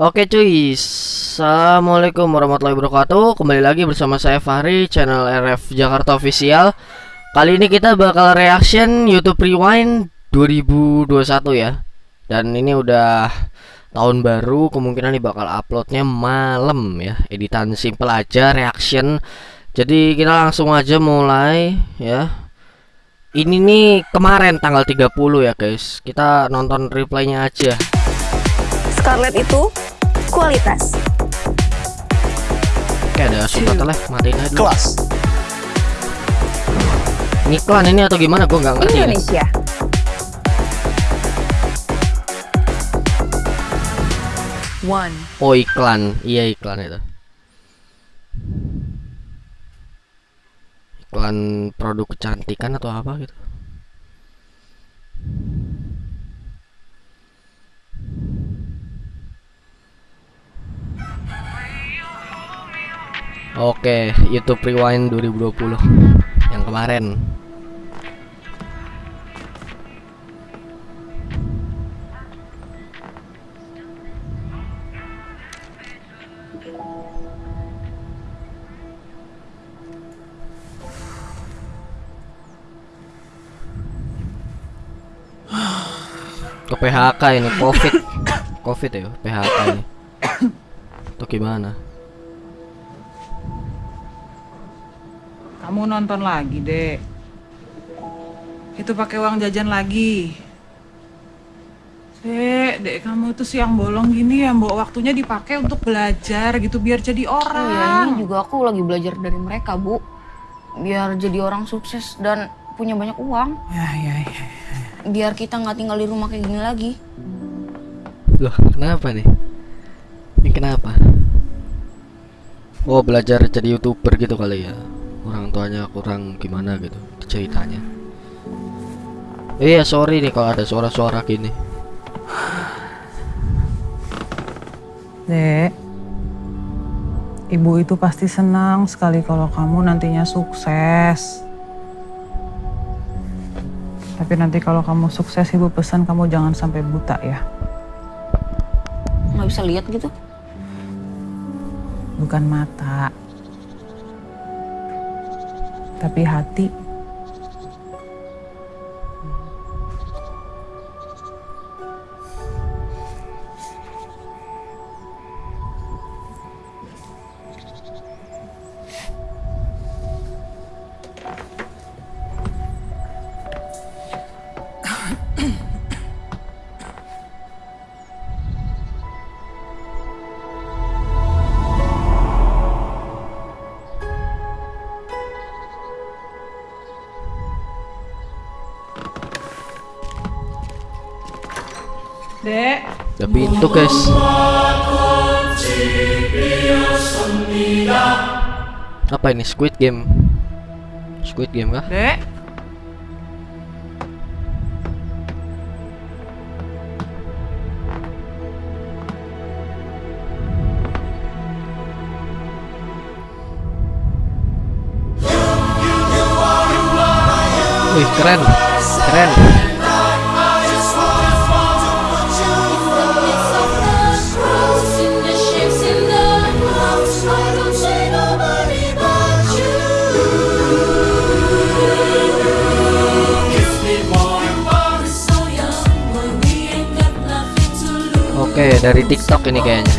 Oke cuy, Assalamualaikum warahmatullahi wabarakatuh. Kembali lagi bersama saya Fahri, channel RF Jakarta Official. Kali ini kita bakal reaction YouTube Rewind 2021 ya. Dan ini udah tahun baru, kemungkinan nih bakal uploadnya malam ya. Editan simple aja, reaction. Jadi kita langsung aja mulai ya. Ini nih kemarin tanggal 30 ya guys. Kita nonton replaynya aja Scarlett itu kualitas. Oke ada subtitle matiin aja dulu. kelas Ngiklan ini atau gimana gue nggak ngerti ya. Indonesia. One. Oh iklan, iya iklan itu. Iklan produk kecantikan atau apa gitu. Oke, YouTube Rewind 2020 yang kemarin. ke PHK ini COVID. COVID ya PHK ini. Itu gimana Kamu nonton lagi, Dek. Itu pakai uang jajan lagi. Dek, Dek, kamu itu siang bolong gini ya, Mbok. Waktunya dipakai untuk belajar gitu biar jadi Oh ya, ini orang. juga aku lagi belajar dari mereka, Bu. Biar jadi orang sukses dan punya banyak uang. Ya, ya, ya. Biar kita nggak tinggal di rumah kayak gini lagi. Loh kenapa nih Ini kenapa Oh belajar jadi youtuber gitu kali ya Orang tuanya kurang gimana gitu ceritanya Iya sorry nih kalau ada suara-suara gini Dek, Ibu itu pasti senang sekali kalau kamu nantinya sukses. Tapi nanti kalau kamu sukses, Ibu pesan kamu jangan sampai buta ya. Nggak bisa lihat gitu. bukan mata, tapi hati. Guys Apa ini Squid Game Squid Game kah? Dek. Wih keren Keren Oke dari TikTok ini kayaknya.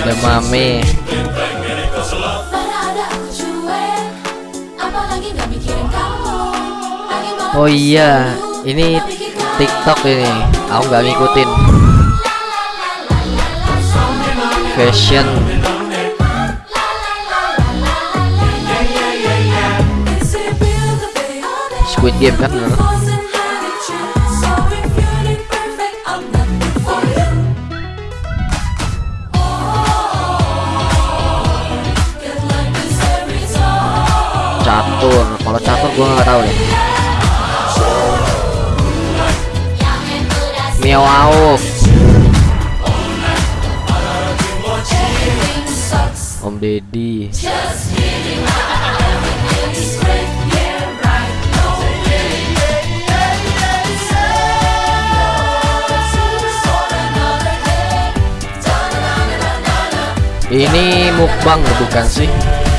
Ada mame Oh iya Ini TikTok ini. Aku nggak ngikutin. Fashion Squid Game kan bener? Catur. Kalau catur gua nggak tahu deh. Miao Auk Om Deddy Ini mukbang bukan sih?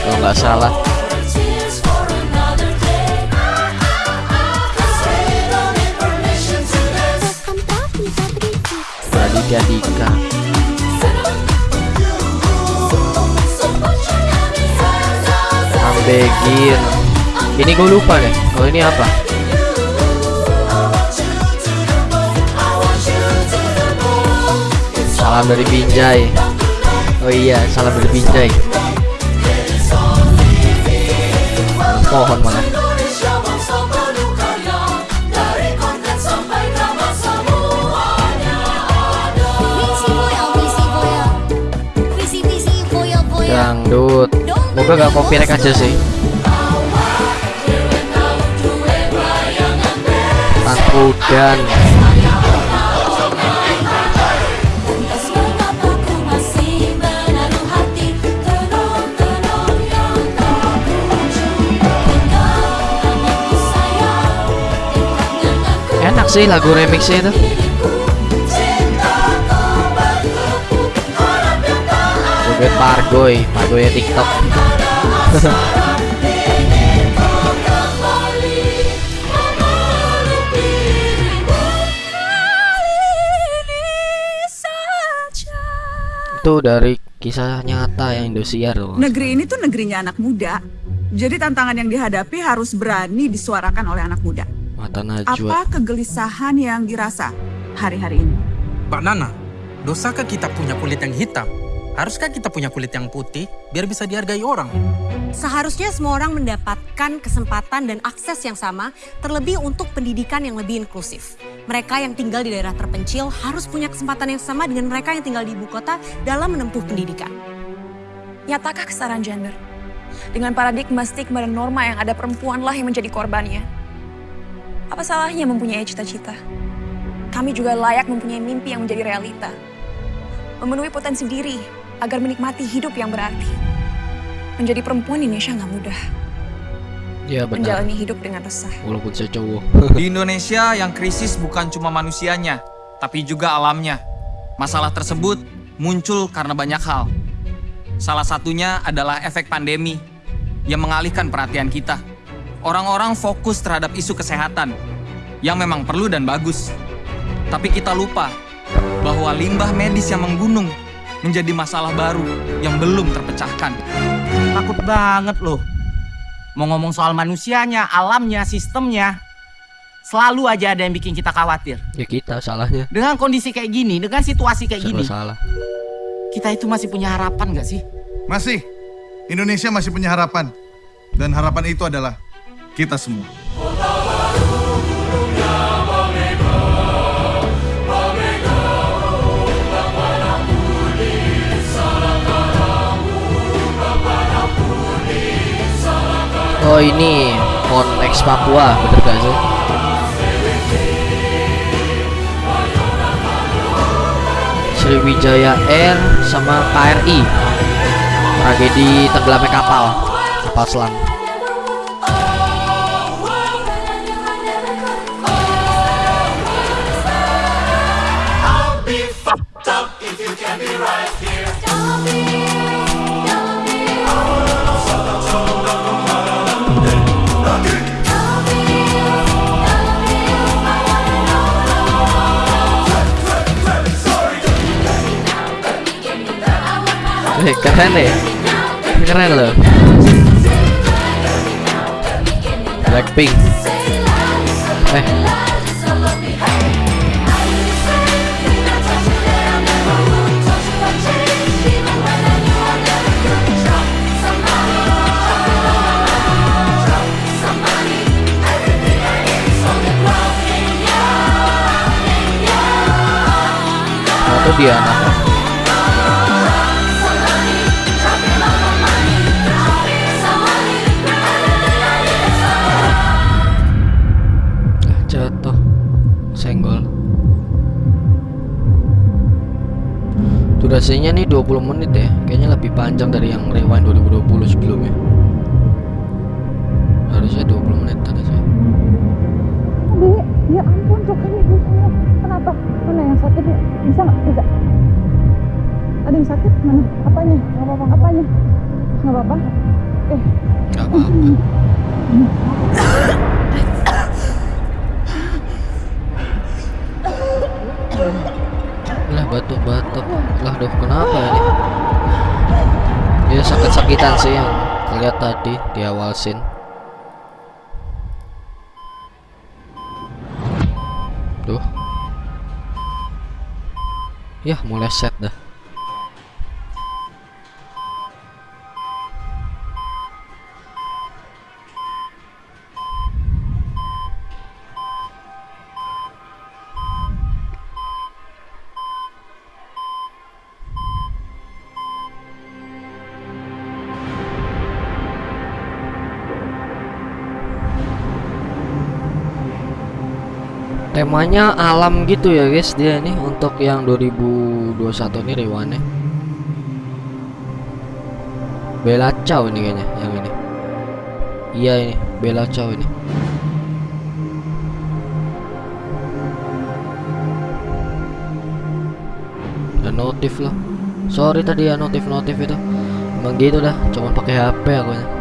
Kalau nggak salah. Raditya Dika. Ambegir. Ini gue lupa deh. Kalau ini apa? Salam dari Binjai. Oh iya, salam dari Binjai. Pohon mana? Dangdut. Moga gak copyright aja sih. Tanpa sih lagu remixnya itu. Joget Pargoy, Pargoy ya TikTok. Itu dari kisah nyata yang Indosiar loh. Negeri ini tuh negerinya anak muda. Jadi tantangan yang dihadapi harus berani disuarakan oleh anak muda. Mata Najwa. Apa kegelisahan yang dirasa hari-hari ini? Mbak Nana, dosakah kita punya kulit yang hitam? Haruskah kita punya kulit yang putih biar bisa dihargai orang? Seharusnya semua orang mendapatkan kesempatan dan akses yang sama, terlebih untuk pendidikan yang lebih inklusif. Mereka yang tinggal di daerah terpencil harus punya kesempatan yang sama dengan mereka yang tinggal di ibu kota dalam menempuh pendidikan. Nyatakah kesetaraan gender? Dengan paradigma stigma dan norma yang ada perempuanlah yang menjadi korbannya. Apa salahnya mempunyai cita-cita? Kami juga layak mempunyai mimpi yang menjadi realita. Memenuhi potensi diri agar menikmati hidup yang berarti. Menjadi perempuan di Indonesia nggak mudah. Ya benar. Menjalani hidup dengan resah. Walaupun saya cowok. Di Indonesia yang krisis bukan cuma manusianya, tapi juga alamnya. Masalah tersebut muncul karena banyak hal. Salah satunya adalah efek pandemi yang mengalihkan perhatian kita. Orang-orang fokus terhadap isu kesehatan yang memang perlu dan bagus. Tapi kita lupa bahwa limbah medis yang menggunung menjadi masalah baru yang belum terpecahkan. Takut banget loh. Mau ngomong soal manusianya, alamnya, sistemnya. Selalu aja ada yang bikin kita khawatir. ya kita salahnya. Dengan kondisi kayak gini, dengan situasi kayak Serba gini, salah. kita itu masih punya harapan gak sih? Masih. Indonesia masih punya harapan. Dan harapan itu adalah kita semua. Oh ini Pon X Papua bener gak sih? Sriwijaya Air sama KRI Tragedi tenggelamnya kapal Kapal selam Eh, keren deh. Keren loh. Blackpink. Eh dia anaknya Ah, durasinya nih 20 menit ya. Kayaknya lebih panjang dari yang rewind 2020 sebelumnya. Harusnya 20 menit tadi Dek, ya ampun tuh kan ibu saya. Kenapa? Mana yang sakit ya? Bisa nggak? Bisa. Ada yang sakit? Mana? Apanya? Nggak apa-apa. Nggak apa-apa? Eh, apa-apa. Lah batuk-batuk. Lah duh kenapa ini? Ya sakit-sakitan sih yang lihat tadi di awal scene. Duh. Yah mulai set dah. Temanya alam gitu ya guys dia nih untuk yang 2021 ini rewane Bella Ciao ini kayaknya yang ini. Iya ini Bella Ciao ini. Dan notif lah. Sorry tadi ya notif-notif itu. Emang gitu dah cuman pakai HP aku nya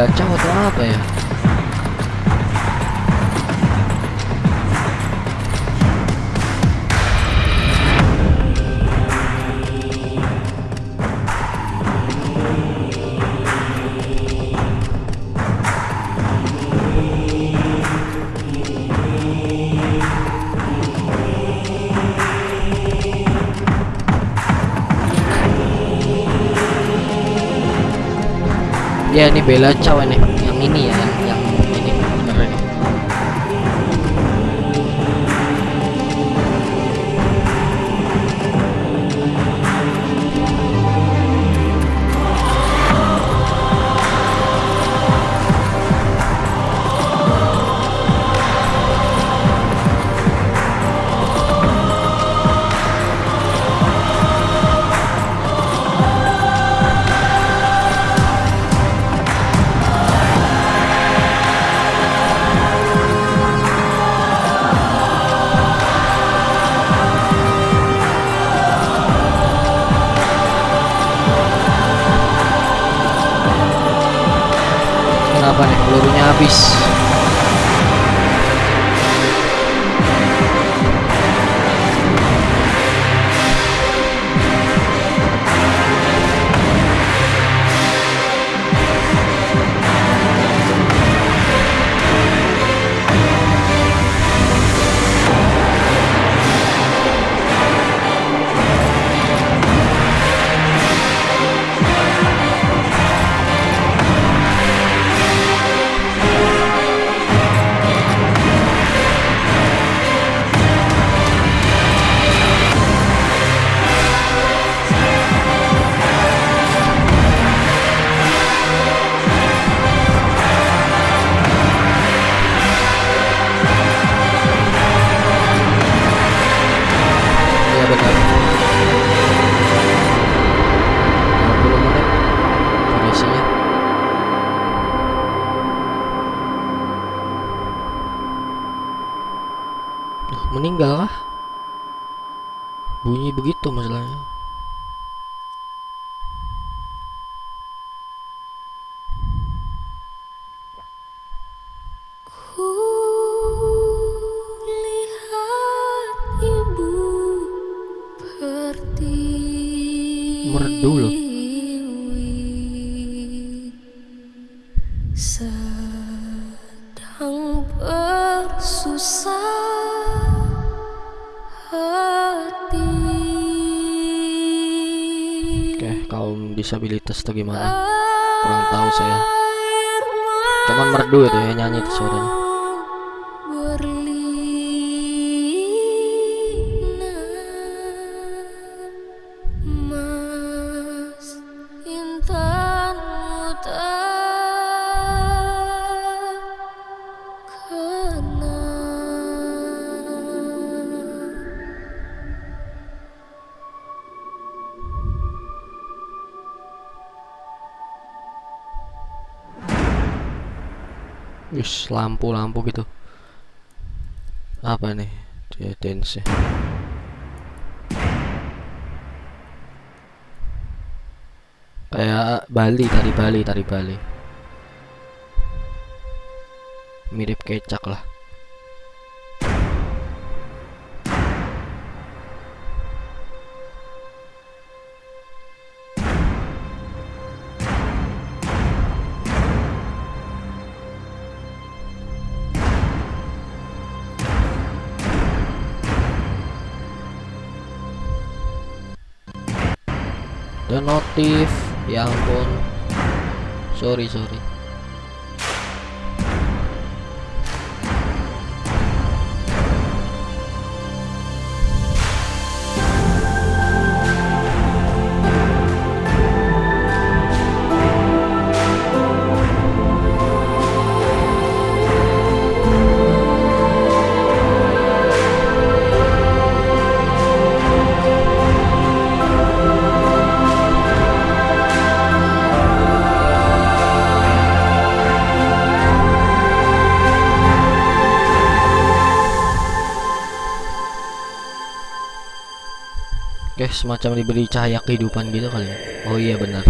Bella Ciao atau apa ya Ya ini Bella Ciao ini yang ini ya sedang bersusah hati Oke, kaum disabilitas atau gimana? Kurang tahu saya. Cuman merdu itu ya nyanyi itu suaranya. Wis lampu-lampu gitu. Apa nih? Dia dance Kayak Bali, tari Bali, tari Bali. Mirip kecak lah. Dan notif ya ampun. Sorry sorry Semacam diberi cahaya kehidupan gitu kali ya. Oh iya benar.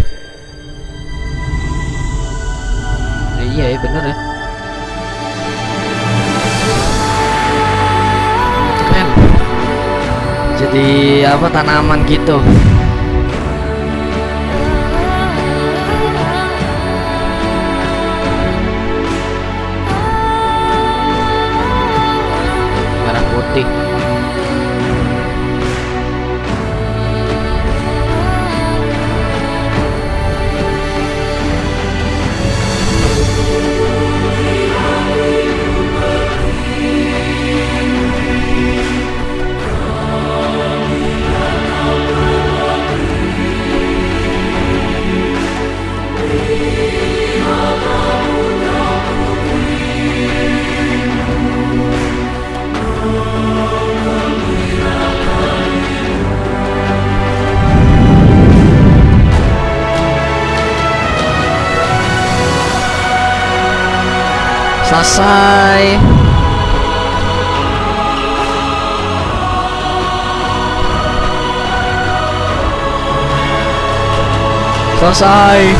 Eh, iya ya benar ya. Keren. Jadi apa tanaman gitu. Merah putih. Selesai.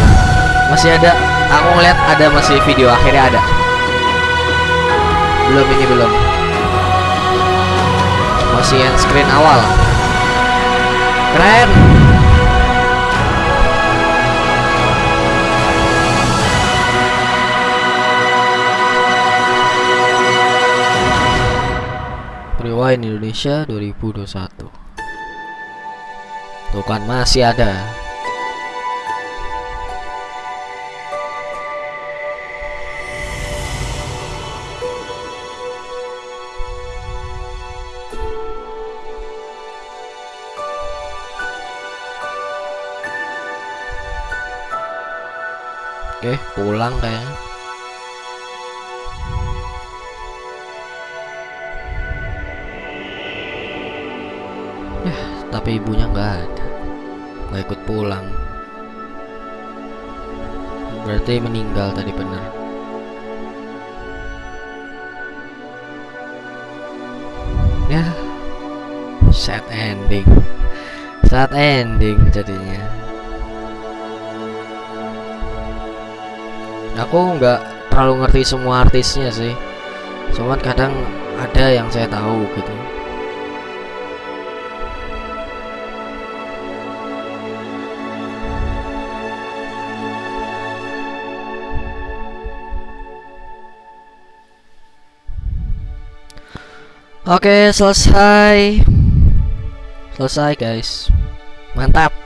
Masih ada. Aku ngeliat ada masih video akhirnya ada. Belum ini belum. Masih yang screen awal. Keren. Rewind Indonesia 2021 Tuh kan masih ada Oke pulang kayaknya. Tapi ibunya nggak ada. Nggak ikut pulang. Berarti meninggal tadi bener. Ya sad ending. Sad ending jadinya aku nggak terlalu ngerti semua artisnya sih cuman kadang ada yang saya tahu gitu Oke, selesai. Selesai, guys. Mantap.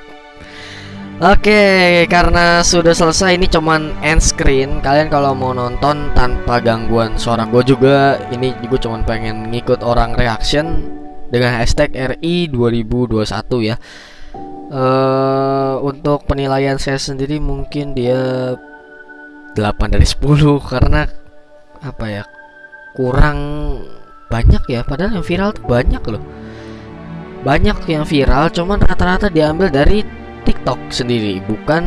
Oke, karena sudah selesai ini cuman end screen. Kalian kalau mau nonton tanpa gangguan suara gue juga, ini gue cuman pengen ngikut orang reaction dengan hashtag RI 2021 ya. Uh, untuk penilaian saya sendiri mungkin dia 8 dari 10 karena apa ya? Kurang banyak ya padahal yang viral tuh banyak loh banyak yang viral cuman rata-rata diambil dari TikTok sendiri bukan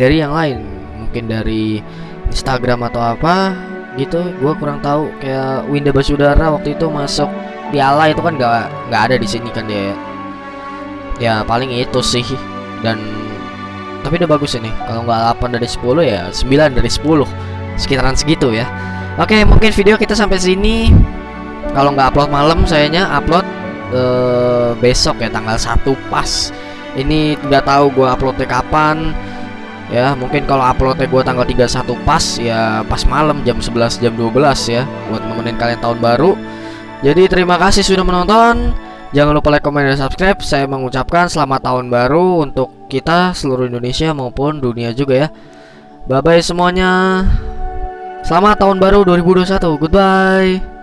dari yang lain. Mungkin dari Instagram atau apa gitu. Gue kurang tahu. Kayak Winda Basudara waktu itu masuk piala itu kan nggak nggak ada di sini kan dia. Ya paling itu sih. Dan tapi udah bagus ini. Kalau nggak 8 dari 10 ya 9 dari 10 sekitaran segitu ya. Oke mungkin video kita sampai sini. Kalau nggak upload malam sayanya upload eh, besok ya tanggal 1 pas ini nggak tahu gua uploadnya kapan. Ya mungkin kalau uploadnya gua tanggal 31 pas ya pas malam jam 11 jam 12 ya buat nemenin kalian tahun baru. Jadi terima kasih sudah menonton. Jangan lupa like, comment, dan subscribe. Saya mengucapkan selamat tahun baru Untuk kita seluruh Indonesia maupun dunia juga ya. Bye-bye semuanya. Selamat tahun baru 2021 Goodbye